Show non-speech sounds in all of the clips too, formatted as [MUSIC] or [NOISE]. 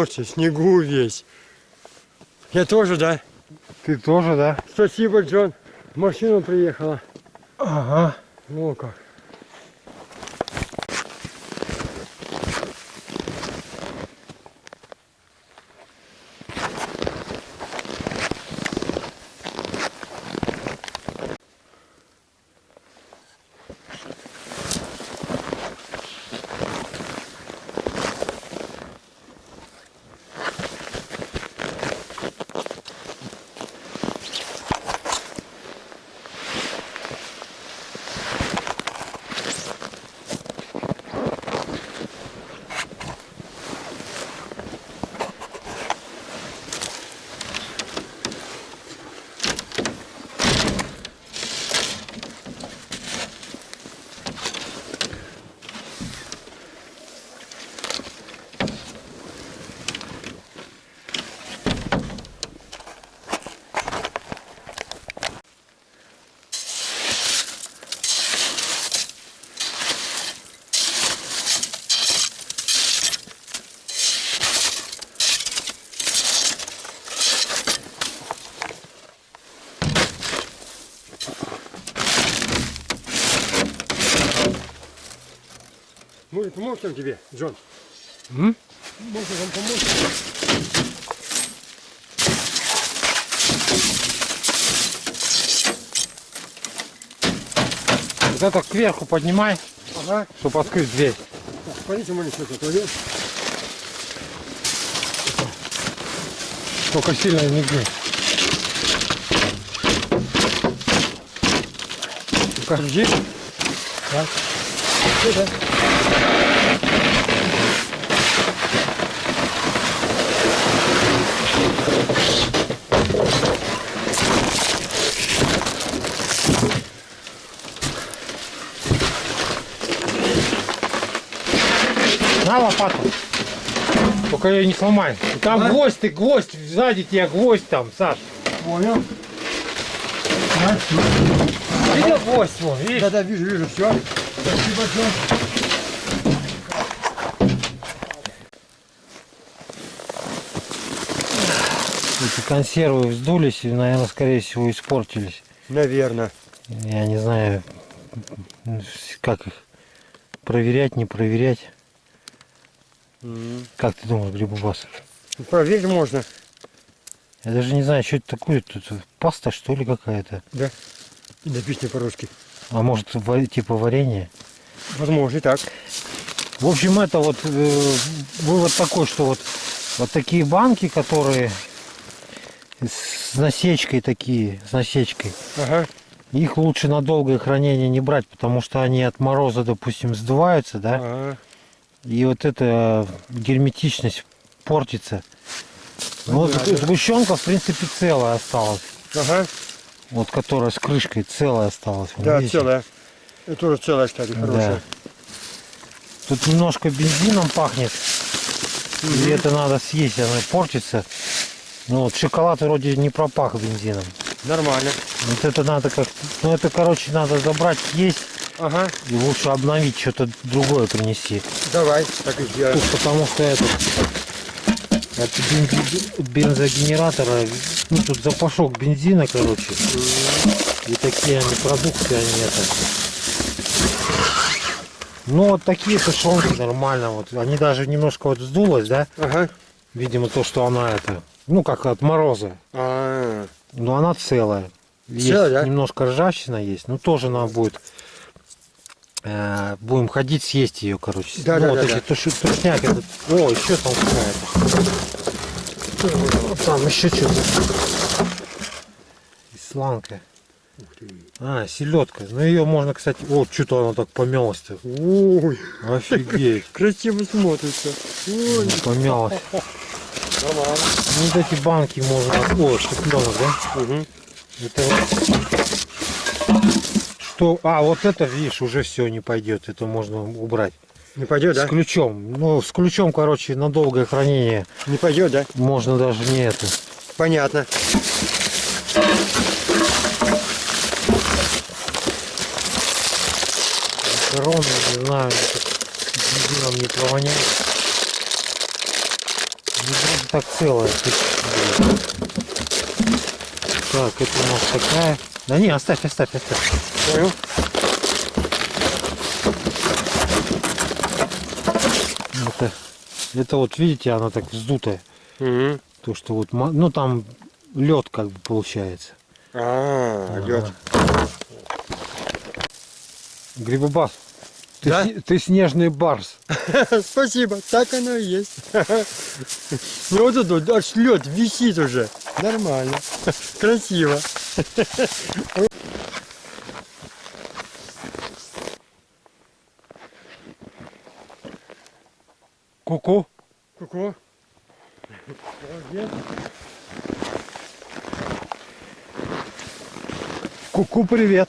Мерзся, снегу весь. Я тоже, да? Ты тоже, да? Спасибо, Джон. Машина приехала. Ага. О, как. Может, помочь там тебе, Джон? М? Может, вам помочь? Вот это кверху поднимай, Ага. чтобы открыть дверь. Смотрите, мы что-то отводим. Только сильно не гни. Держи. Так. Сюда. На лопату. Только ее не сломай. Там Да? гвоздь, ты гвоздь, сзади тебя гвоздь там, Саш. Понял. Видел гвоздь вон, видишь? Да-да, вижу, вижу, все. Спасибо, Джон. Эти консервы вздулись и, наверное, скорее всего, испортились. Наверное. Я не знаю, как их проверять, не проверять. Как ты думаешь, Грибубас? Проверить можно. Я даже не знаю, что это такое. Тут паста, что ли, какая-то? Да. Написано по-русски. А может, типа варенье? Возможно, и так. В общем, это вот э, вывод такой, что вот, вот такие банки, которые с насечкой такие, с насечкой, Ага. их лучше на долгое хранение не брать, потому что они от мороза, допустим, сдуваются, да, Ага. и вот эта герметичность портится. Ну, вот Понятно. сгущенка, в принципе, целая осталась. Ага. Вот которая с крышкой целая осталась. Да, видите? целая. Это тоже целая, кстати, хорошая. Да. Тут немножко бензином пахнет. И это надо съесть, она портится. Ну вот шоколад вроде не пропах бензином. Нормально. Вот это надо как Ну это, короче, надо забрать, съесть. Ага. И лучше обновить, что-то другое принести. Давай, так и сделаем. Тут потому что это... От бензогенератора, ну тут запашок бензина, короче. И такие они продукты, они это. Ну вот такие тушенки нормально. Вот. Они даже немножко вот сдулось, да? Ага. Видимо, то, что она это, ну как от мороза. А, Но она целая. Есть Целая, да? немножко ржавчина есть, но тоже надо будет. э, будем ходить, съесть ее, короче. Да, ну, да, вот да, эти да. туши- тушняк этот. О, еще там какая-то. Там еще что-то. Исланка. А, селедка. Ну ее можно, кстати. Вот что-то она так помялась-то. ой, Офигеть. [LAUGHS] красиво смотрится. Ой, Помялась. Нормально. Ну, вот эти банки можно. О, шипленок, да? Угу. Это. Что? А, вот это, видишь, уже все не пойдет. Это можно убрать. Не пойдет, да? С ключом. Ну, с ключом, короче, на долгое хранение Не пойдет, да? можно даже не это. Понятно. Корона, не знаю, бензином не провоняет. Так целая. Так, это у нас такая. Да не, оставь, оставь, оставь. Понял? Это, это вот видите, она так вздутая. Угу. То, что вот, ну там лед как бы получается. А, лед. Грибобас, ты, Да? ты снежный барс. [LAUGHS] Спасибо, так оно и есть. [LAUGHS] Ну вот тут аж лед висит уже. Нормально. [LAUGHS] Красиво. Ку-ку. Ку-ку. Ку-ку, привет.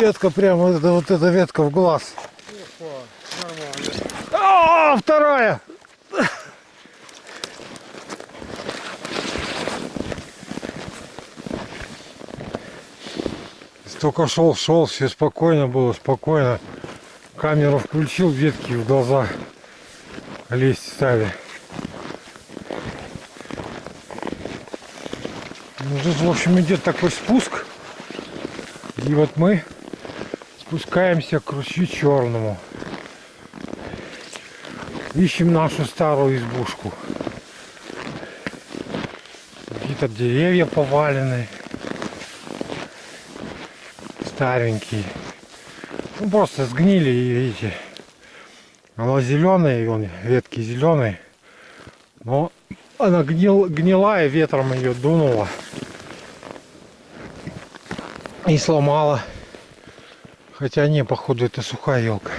Ветка прямо, это, вот эта ветка в глаз. Нормально. А, вторая! Только шел, шел, все спокойно было, спокойно. Камеру включил, ветки в глаза лезть стали. Ну, тут, в общем, идет такой спуск. И вот мы спускаемся к ручью черному. Ищем нашу старую избушку. Какие-то деревья повалены. Старенькие. Ну просто сгнили, и видите. Она зеленая, вон ветки зеленые. Но она гнил, гнилая, ветром ее дунуло. И сломала. Хотя не, походу это сухая елка.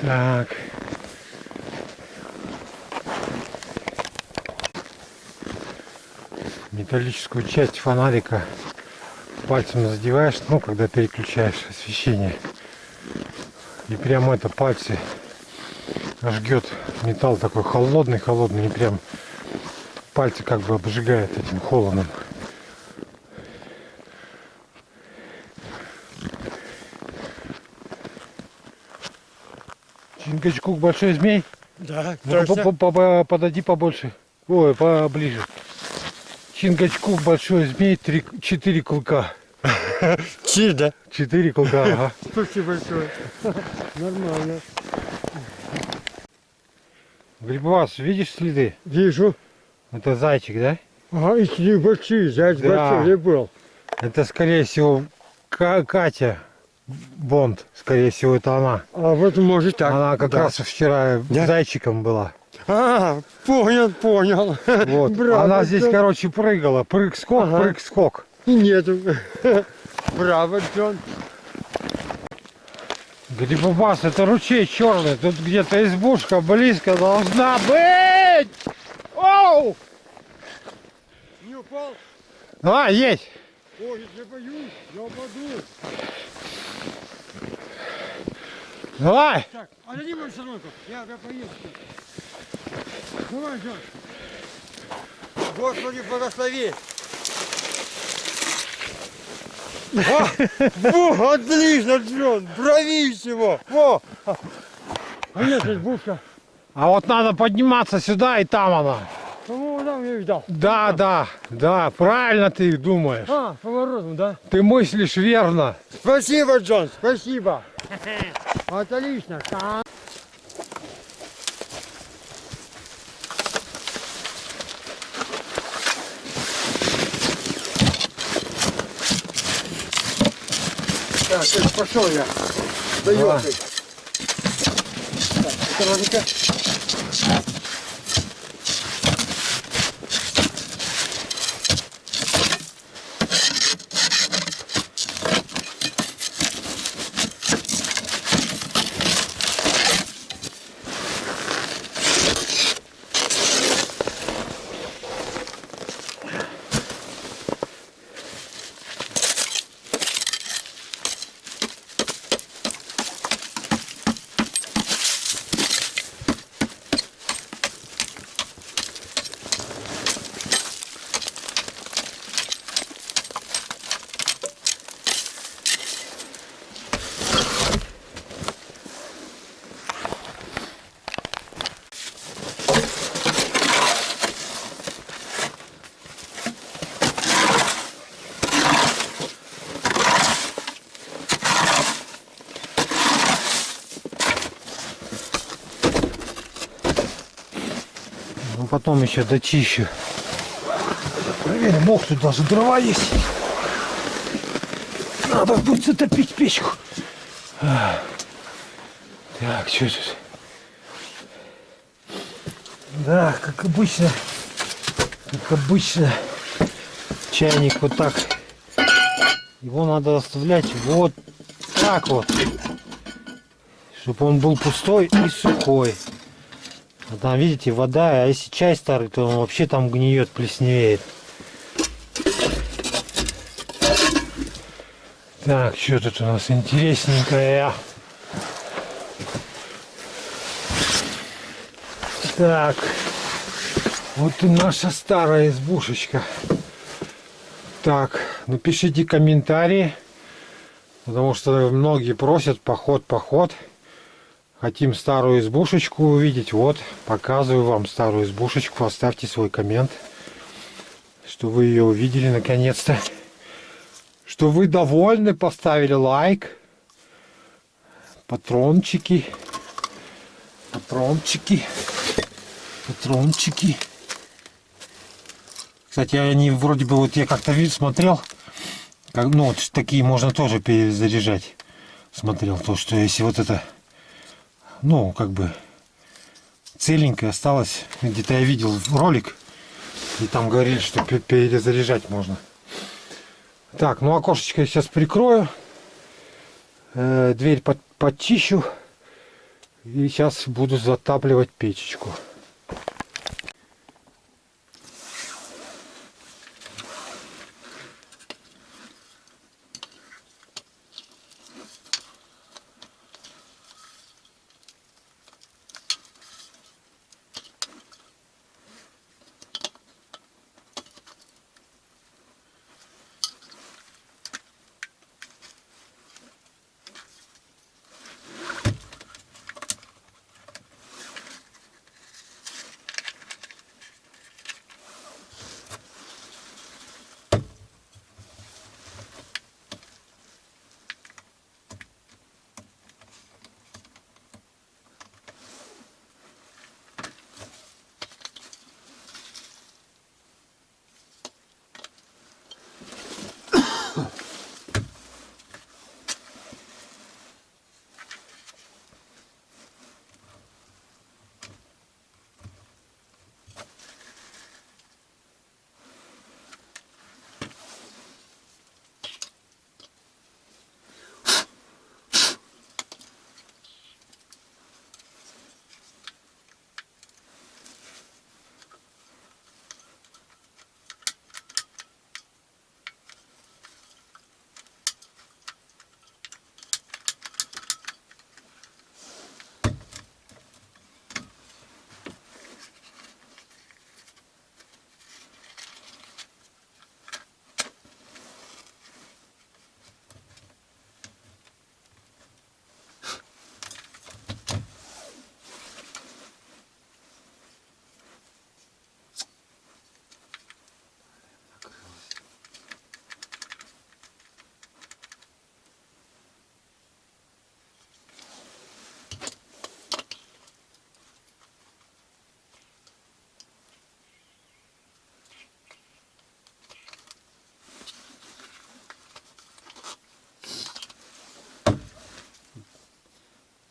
Так. Металлическую часть фонарика пальцем задеваешь, ну, когда переключаешь освещение. И прямо это пальцы жгет металл такой холодный, холодный, и прям пальцы как бы обжигает этим холодом. Чингачкук большой змей. Да, Ну, по- по- по- подойди побольше. Ой, поближе. Чингачкук большой змей, три, четыре клыка. [LAUGHS] Чиж, да? Четыре клыка, ага. [LAUGHS] Спасибо большое. [LAUGHS] Нормально. Грибовас, видишь следы? Вижу. Это зайчик, да? Ага, и такие большие, заяц Да. большой, где был? Это, скорее всего, Ка- Катя Бонд. Скорее всего, это она. А вот может так. она как да. раз вчера Да. зайчиком была. А, понял, понял. Вот. [LAUGHS] Браво, она здесь, Джон. короче, прыгала. Прыг-скок, Ага. прыг-скок. Нету. [LAUGHS] Браво, Джон. Грибобас, это ручей черный. Тут где-то избушка близко должна быть. Оу! Не упал? А, есть. Ой, я боюсь, я упаду. Давай. Так, отойди мою сторонку, я, я поеду. Давай, Джон. Господи, благослови. Во, во, отлично, Джон, брависсимо. Во. А нет, избушка. А вот надо подниматься сюда, и там она. Я видал. Да, да, да, правильно ты думаешь. А, поворотом, да? Ты мыслишь верно. Спасибо, Джон, спасибо. Отлично. Так, пошел я. Давай. елкой. Так, Потом еще дочищу. Проверим, мох тут даже дрова есть. Надо будет затопить печку. А. Так, что тут? Да, как обычно, как обычно, чайник вот так. Его надо оставлять вот так вот, чтобы он был пустой и сухой. А там, видите, вода, а если чай старый, то он вообще там гниет, плесневеет. Так, что тут у нас интересненькое? Так, вот и наша старая избушечка. Так, напишите комментарии, потому что многие просят поход, поход. Хотим старую избушечку увидеть. Вот, показываю вам старую избушечку. Оставьте свой коммент, что вы ее увидели наконец-то. [LAUGHS] Что вы довольны, поставили лайк. Патрончики. Патрончики. Патрончики. Кстати, они вроде бы, вот я как-то вид смотрел, как, ну вот такие можно тоже перезаряжать. Смотрел то, что если вот это, ну как бы целенькое осталось, где-то я видел ролик, и там говорили, что перезаряжать можно. Так, ну окошечко я сейчас прикрою, э, дверь под, подчищу, и сейчас буду затапливать печечку.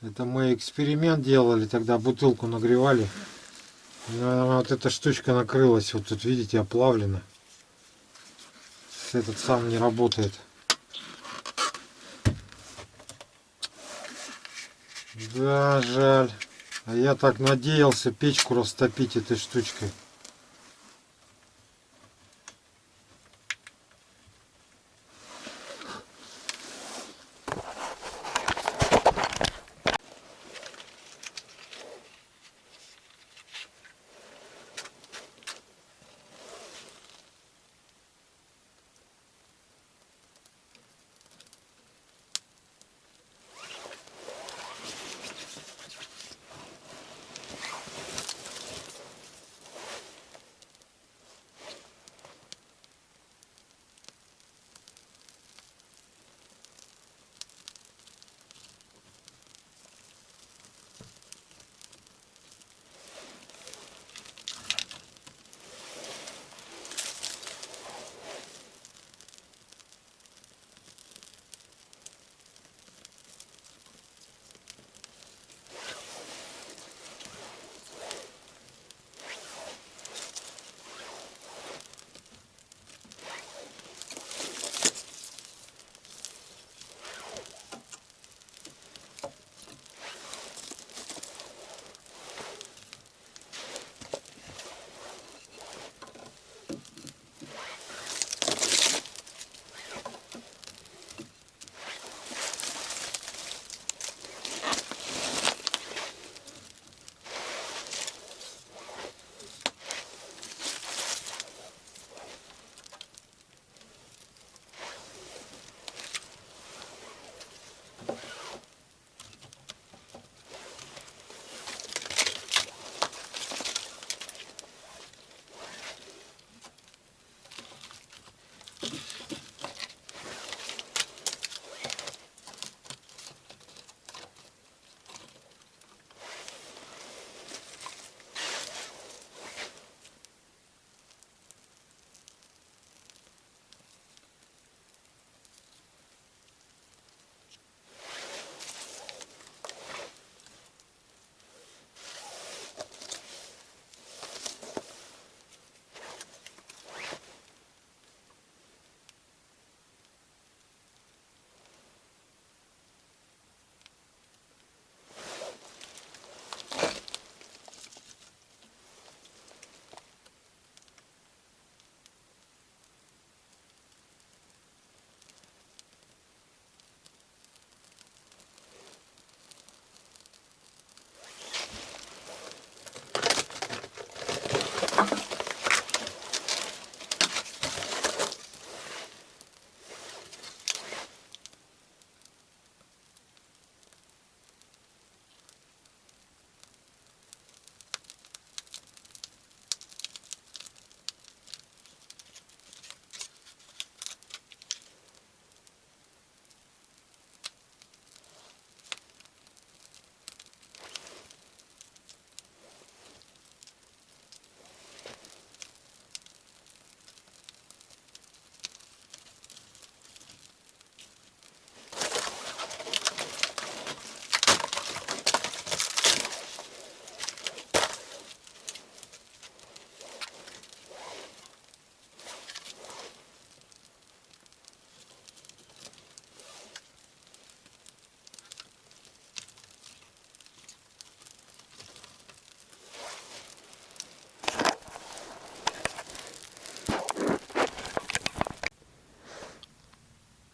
Это мы эксперимент делали, тогда бутылку нагревали. Вот эта штучка накрылась, вот тут видите, оплавлена. Этот сам не работает. Да, жаль. А я так надеялся печку растопить этой штучкой.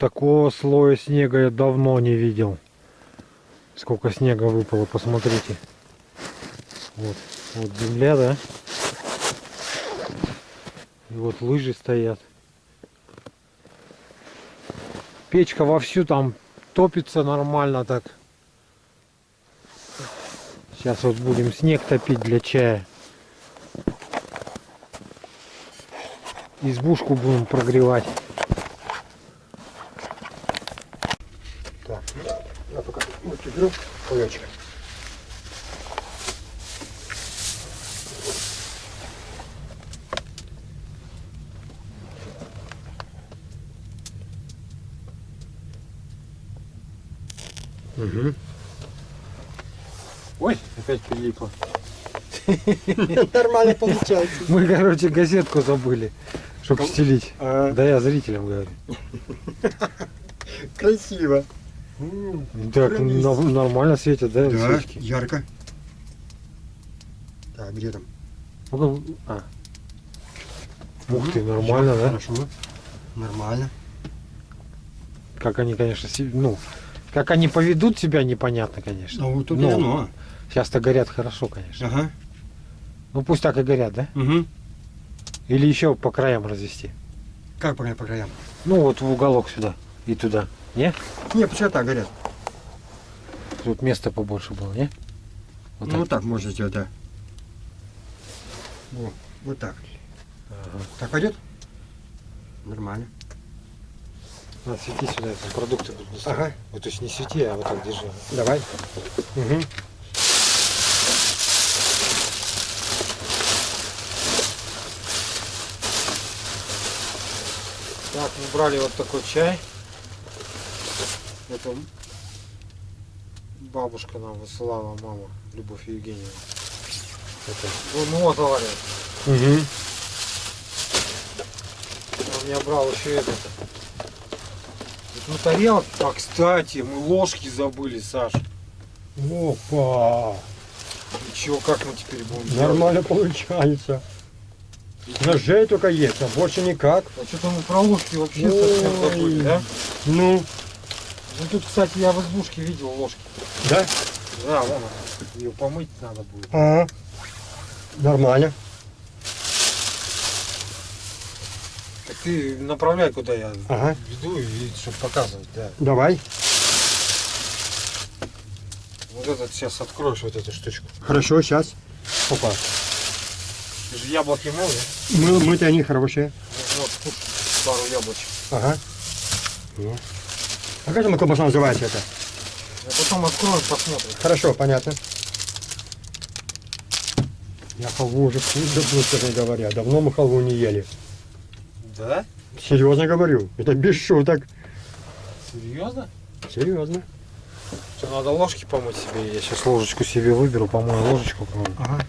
Такого слоя снега я давно не видел. Сколько снега выпало, посмотрите. Вот, вот земля, да? И вот лыжи стоят. Печка вовсю там топится нормально так. Сейчас вот будем снег топить для чая. Избушку будем прогревать. Так, я пока вот беру кулечек. Угу. Ой, опять прилипло. [LAUGHS] Нормально получается. Мы, короче, газетку забыли, чтобы стелить. А, Да я зрителям говорю. красиво. Так, Прям на- нормально светят, да, Да, свечки? ярко. Так, где там? Ну, а. Ух ты, нормально, да? Хорошо. Нормально. Как они, конечно, ну, как они поведут себя, непонятно, конечно. Ну, вот тут Ну. оно. Сейчас-то горят хорошо, конечно. Ага. Ну пусть так и горят, да? Угу. Или еще по краям развести. Как по, по краям? Ну вот в уголок сюда и туда. Не? Не, почему так горят? Тут места побольше было, не? Вот ну, так. вот так можно сделать, да. Во, вот так. Ага. Так пойдет? Нормально. На, свети сюда, там продукты буду доставать. Ага. Вот, то есть не свети, а вот так держи. Давай. Угу. Так, мы брали вот такой чай. Это бабушка нам высылала, мама, Любовь Евгеньевна. Это, ну, ну вот, говорят. Угу. Он меня брал еще этот. Ну, тарелки. А, кстати, мы ложки забыли, Саш. Опа! И чё, как мы теперь будем делать? Нормально получается. Ножей только есть, а больше никак. А что-то мы про ложки вообще совсем Ой. забыли, да? Ну, Ну тут, кстати, я в избушке видел ложки. да? Да, вон она. Ее помыть надо будет. Ага. Нормально. Так ты направляй, куда я Ага. веду, и чтобы показывать, да. Давай. Вот этот сейчас откроешь, вот эту штучку. Хорошо, сейчас. Опа. Ты же яблоки мыл, да? Мы, мы-то они хорошие. Ну, Вот, пару яблочек. Ага. Ну. А как колбаса называется это? А потом откроем, посмотрим. Хорошо, понятно. Я халву уже вкусно, честно говоря. Давно мы халву не ели. Да? Серьезно говорю. Это без шуток. Серьезно? Серьезно. Что, надо ложки помыть себе? Я сейчас ложечку себе выберу, помою ложечку. Ага.